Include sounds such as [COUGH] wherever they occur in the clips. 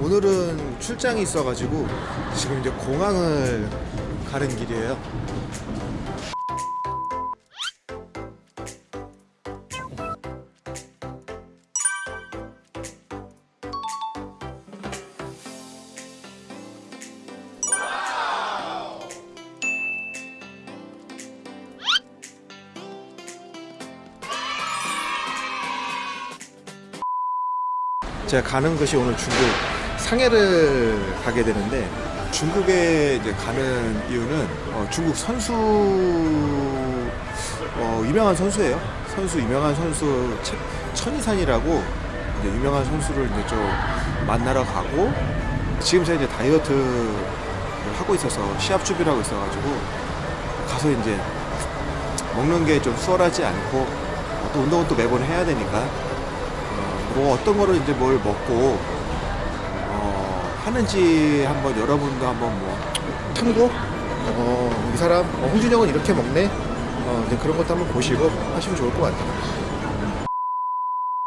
오늘은 출장이 있어가지고 지금 이제 공항을 가는 길이에요. 제가 가는 것이 오늘 중국 상해를 가게 되는데 중국에 이제 가는 이유는 어, 중국 선수 어, 유명한 선수예요. 선수 유명한 선수 채- 천이산이라고 이제 유명한 선수를 이제 좀 만나러 가고 지금 제가 이제 다이어트를 하고 있어서 시합 준비를 하고 있어가지고 가서 이제 먹는 게 좀 수월하지 않고 어, 또 운동은 또 매번 해야 되니까 어, 뭐 어떤 거를 이제 뭘 먹고 어, 하는지 한번 여러분도 한번 뭐 참고 어, 이 사람 어, 홍준이 형은 이렇게 먹네 어, 이제 그런 것도 한번 보시고 하시면 좋을 것 같아요.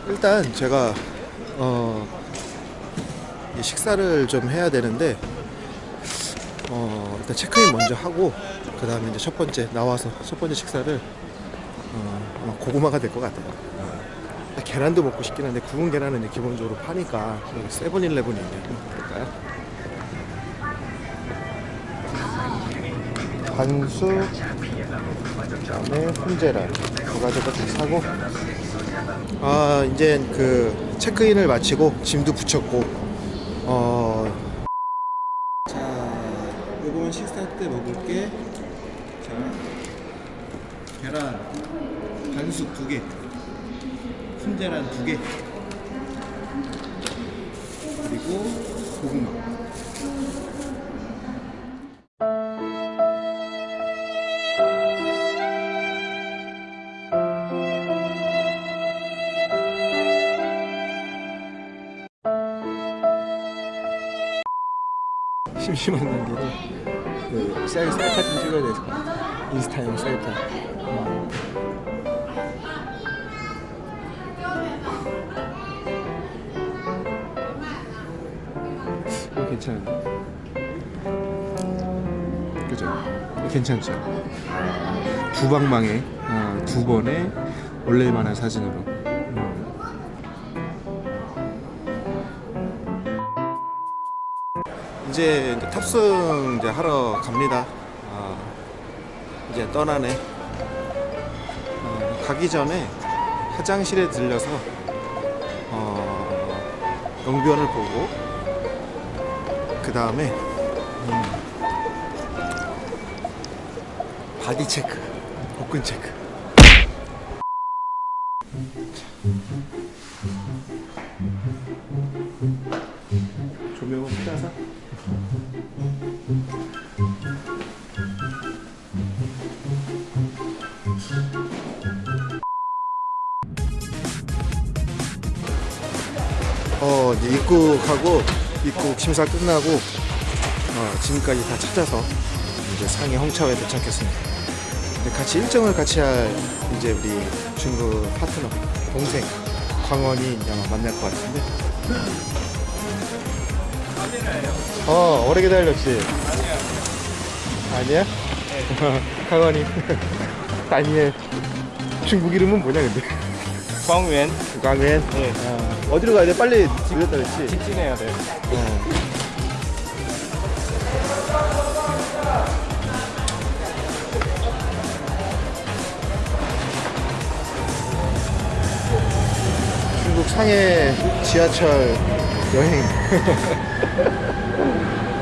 일단 제가 어, 이 식사를 좀 해야 되는데 어, 일단 체크인 먼저 하고 그 다음에 이제 첫 번째 나와서 첫 번째 식사를 어, 고구마가 될 것 같아요. 계란도 먹고 싶긴 한데 구운 계란은 기본적으로 파니까 세븐일레븐이 있네. 볼까요? 반수 그다음에 훈제란 두 가지가 다 사고 아 이제 그 체크인을 마치고 짐도 붙였고 어. 자, 요거는 식사 때 먹을게. 자, 계란 반숙 두 개. 훈제란 두 개. 그리고 고구마. 심심한 관계로 그 셀, 셀카 좀 찍어야 같아. 인스타용 셀카. 괜찮은데? 그죠? 괜찮죠? 두 방망에 어, 두 번에 올릴만한 사진으로. 음. 이제 탑승 이제 하러 갑니다. 아, 이제 떠나네. 어, 가기 전에 화장실에 들려서 어, 용변을 보고 그 다음에 음, body check, 복근 체크. 조명은 피라사? 어 이제 입국하고 입국 심사 끝나고 어, 지금까지 다 찾아서 이제 상해 홍차오에 도착했습니다. 이제 같이 일정을 같이 할 이제 우리 중국 파트너 동생 광원이 아마 만날 것 같은데. 어 오래 기다렸지. 아니야? 강원이 [LAUGHS] 다니엘 [LAUGHS] 중국 이름은 뭐냐 근데 광웬 광현 예. 어, 어디로 가야 돼? 빨리 늦었다 그랬지? 직진해야 돼. 어. 중국 상해 지하철 여행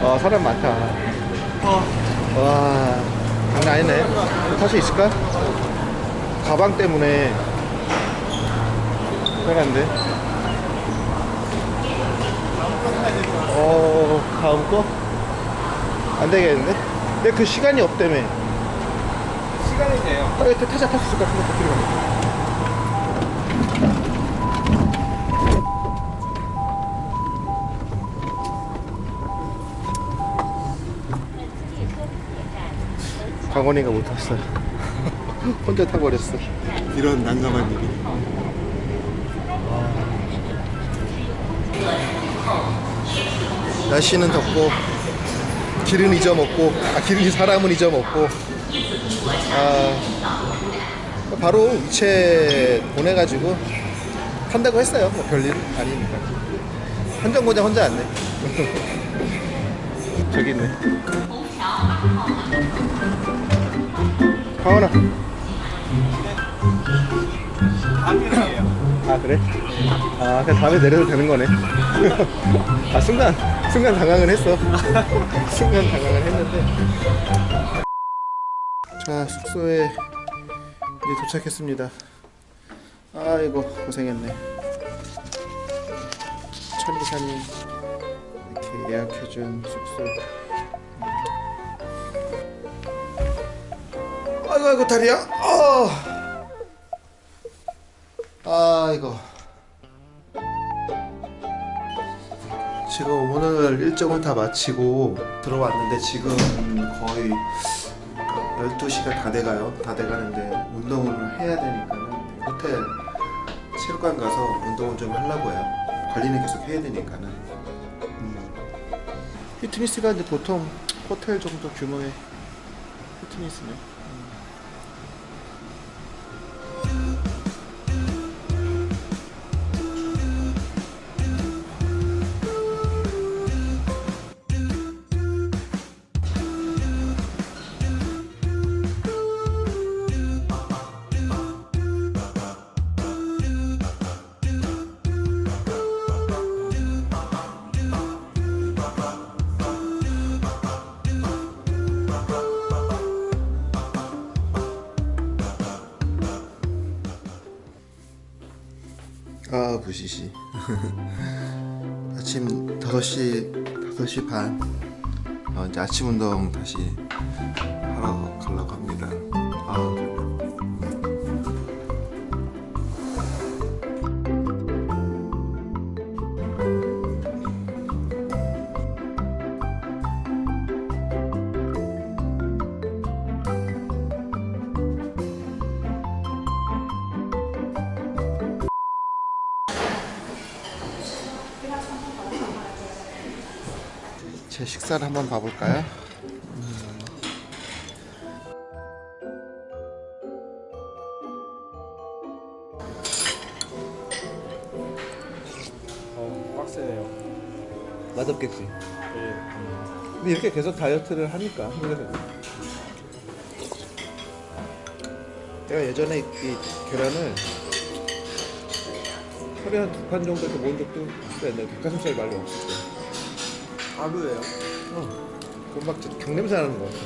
아 [LAUGHS] 사람 많다 와 장난 아니네 탈 수 있을까? 가방 때문에 편한데 어 다음 거? 안 되겠는데? 근데 그 시간이 없다며 시간이 돼요. 빨리 타자 탈 수 있을 것 같은데 어떻게 가면 강원이가 못 탔어. 혼자 타버렸어. 이런 난감한 일이. 날씨는 덥고 길은 잊어먹고 아 길은 사람은 잊어먹고 아 바로 위체 보내가지고 탄다고 했어요. 뭐 별일 아니니까. 한정거장 혼자 왔네. [LAUGHS] 저기 있네. 가원아. 아 그래? 아 그냥 다음에 내려도 되는 거네. [LAUGHS] 아 순간 순간 당황을 했어. [LAUGHS] 순간 당황을 했는데. 자 숙소에 이제 도착했습니다. 아이고 고생했네. 천리산이 이렇게 예약해준 숙소. 아이고 아이고 다리야. 아. 아이고. 지금 오늘 일정을 다 마치고 들어왔는데 지금 거의 12시가 다 돼가요. 다 돼가는데 운동을 해야 되니까는 호텔 체육관 가서 운동을 좀 하려고 해요. 관리는 계속 해야 되니까는. 음. 피트니스가 이제 보통 호텔 정도 규모의 피트니스네 아 부시시. [LAUGHS] 아침 5시 5시 반. 어, 이제 아침 운동 다시 하러 가려고 합니다. 아 제 식사를 한번 봐볼까요? 어, 빡세네요. 맛없겠지 네. 근데 이렇게 계속 다이어트를 하니까 한국에서 내가 예전에 이, 이 계란을 하루에 한두판 정도 이렇게 모은 적도 있어 옛날에 닭가슴살 말이 없을 때 하루에요? 어, 그막 경냄새 나는 거 같아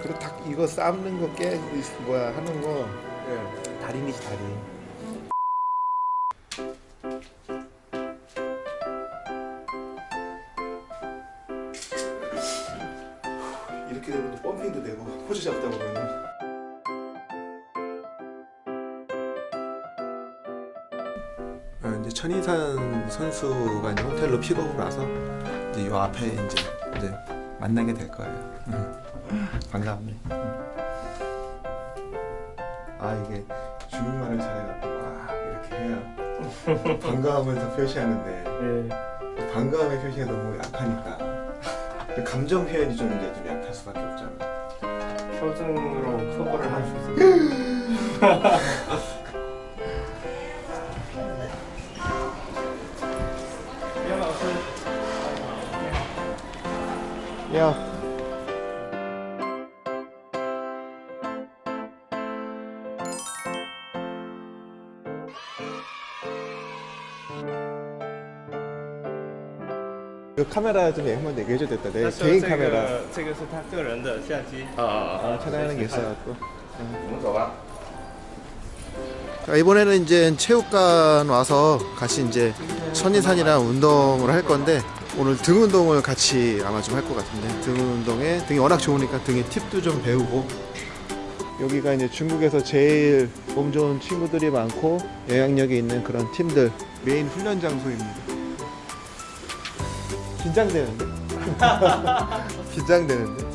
그리고 닭 이거 삶는 거 깨, 이 뭐야 하는 거 네. 달인이지 달인 이렇게 되면 또 펌핑도 되고 포즈 잡다 보면은 천이산 선수가 이제 호텔로 픽업을 와서 이제 요 앞에 이제 이제 만나게 될 거예요. 음. 반갑네. 음. 아 이게 중국말을 잘해갖고 와 이렇게 해야 반가움을 더 표시하는데 네. 반가움의 표시가 너무 약하니까 그 감정 표현이 좀 이제 좀 약할 수밖에 없잖아. 표정으로 커버를 할 수 있어 [LAUGHS] 요. 야. 그 카메라 좀 한번 얘기해줘야 됐다. 내 但是 개인 这 카메라 个这个是他个人的相机。 아, 촬영하는 게 있어갖고. 我们走吧。 자, 이번에는 이제 체육관 와서 같이 이제 천리산이랑 운동을 할 건데 오늘 등 운동을 같이 아마 좀 할 것 같은데 등 운동에 등이 워낙 좋으니까 등의 팁도 좀 배우고 여기가 이제 중국에서 제일 몸 좋은 친구들이 많고 영향력이 있는 그런 팀들 메인 훈련 장소입니다. 긴장되는데? [LAUGHS] 긴장되는데?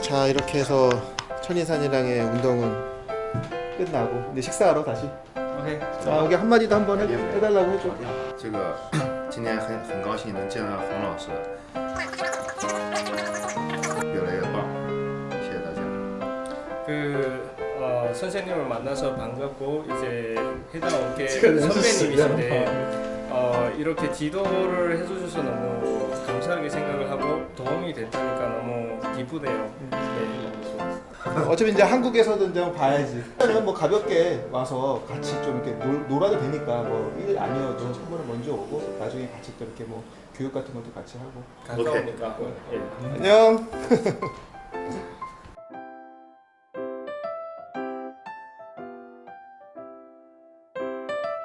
자 이렇게 해서 천이산이랑의 운동은 끝나고 이제 식사하러 다시 OK， 자 여기 한마디도 한번 해, 해달라고 해줘 这个今天很很高兴能见到洪老师， [CLEARS THROAT] 선생님을 만나서 반갑고 이제 해당원계 제가 선배님이신데 어, 이렇게 지도를 해주셔서 너무 감사하게 생각을 하고 도움이 됐다니까 너무 기쁘네요. 네, 너무 좋았어요. 어차피 이제 한국에서도 이제 봐야지 그러면 뭐 가볍게 와서 같이 좀 이렇게 놀, 놀아도 되니까 뭐 일 아니어도 선물을 먼저 오고 나중에 같이 또 이렇게 뭐 교육 같은 것도 같이 하고 가까우니까. 예. 안녕 [LAUGHS]